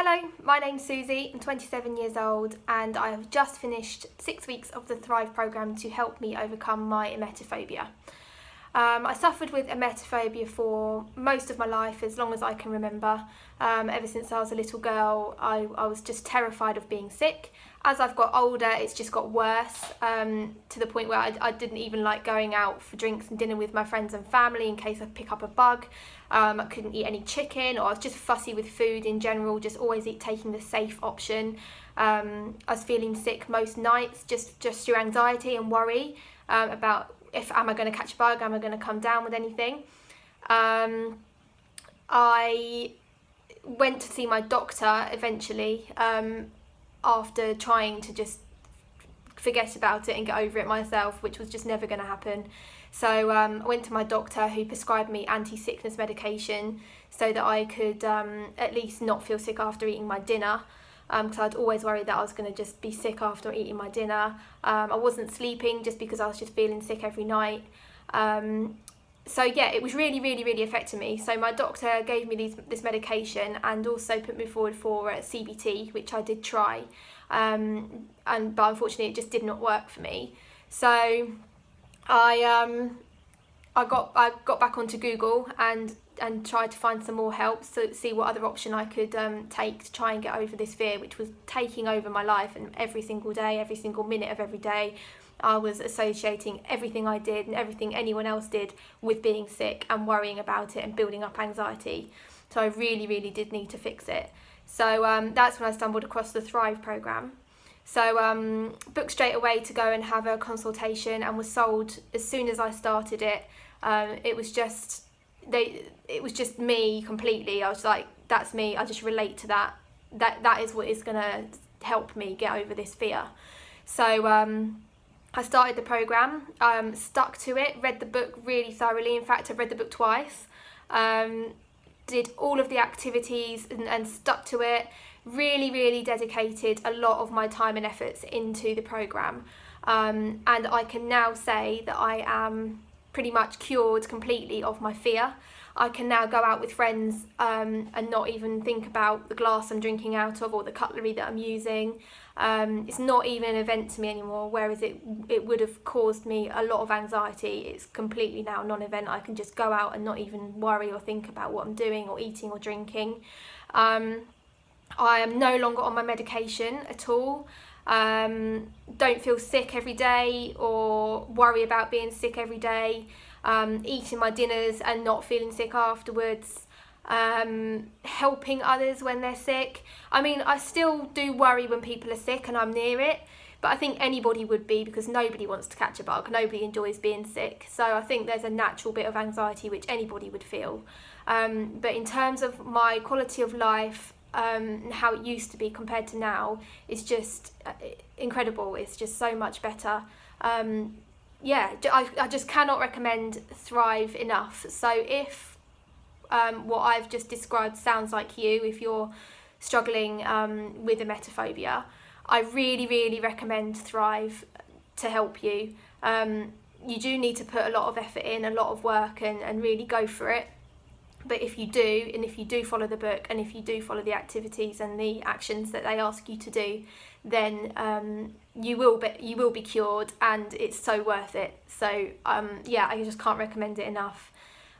Hello, my name's Susie, I'm 27 years old and I have just finished six weeks of the Thrive programme to help me overcome my emetophobia. Um, I suffered with emetophobia for most of my life, as long as I can remember. Um, ever since I was a little girl, I, I, was just terrified of being sick. As I've got older, it's just got worse um, to the point where I, I, didn't even like going out for drinks and dinner with my friends and family in case I pick up a bug. Um, I couldn't eat any chicken, or I was just fussy with food in general, just always eat, taking the safe option. Um, I was feeling sick most nights just, just through anxiety and worry um, about if am I going to catch a bug, am I going to come down with anything. Um, I went to see my doctor eventually um, after trying to just forget about it and get over it myself, which was just never going to happen. So um, I went to my doctor who prescribed me anti-sickness medication so that I could um, at least not feel sick after eating my dinner because um, I'd always worried that I was going to just be sick after eating my dinner. Um, I wasn't sleeping just because I was just feeling sick every night. Um, so yeah, it was really, really, really affecting me. So my doctor gave me these, this medication and also put me forward for uh, CBT, which I did try, um, and but unfortunately it just did not work for me. So I um, I got I got back onto Google and and tried to find some more help to see what other option I could um, take to try and get over this fear which was taking over my life and every single day every single minute of every day I was associating everything I did and everything anyone else did with being sick and worrying about it and building up anxiety. So I really really did need to fix it. So um, that's when I stumbled across the Thrive program. So um, booked straight away to go and have a consultation and was sold as soon as I started it. Um, it was just they it was just me completely. I was like that's me. I just relate to that. That that is what is gonna help me get over this fear. So um, I started the program um, stuck to it read the book really thoroughly. In fact I've read the book twice. Um, did all of the activities and, and stuck to it. Really really dedicated a lot of my time and efforts into the program. Um, and I can now say that I am pretty much cured completely of my fear. I can now go out with friends um, and not even think about the glass I'm drinking out of or the cutlery that I'm using. Um, it's not even an event to me anymore, whereas it, it would have caused me a lot of anxiety. It's completely now non-event. I can just go out and not even worry or think about what I'm doing or eating or drinking. Um, I am no longer on my medication at all um, don't feel sick every day or worry about being sick every day, um, eating my dinners and not feeling sick afterwards, um, helping others when they're sick. I mean, I still do worry when people are sick and I'm near it, but I think anybody would be because nobody wants to catch a bug, nobody enjoys being sick. So I think there's a natural bit of anxiety which anybody would feel. Um, but in terms of my quality of life, um, how it used to be compared to now is just uh, incredible. It's just so much better. Um, yeah, I, I just cannot recommend Thrive enough. So if um, what I've just described sounds like you, if you're struggling um, with emetophobia, I really, really recommend Thrive to help you. Um, you do need to put a lot of effort in, a lot of work and, and really go for it but if you do and if you do follow the book and if you do follow the activities and the actions that they ask you to do then um, you will be you will be cured and it's so worth it. So um, yeah I just can't recommend it enough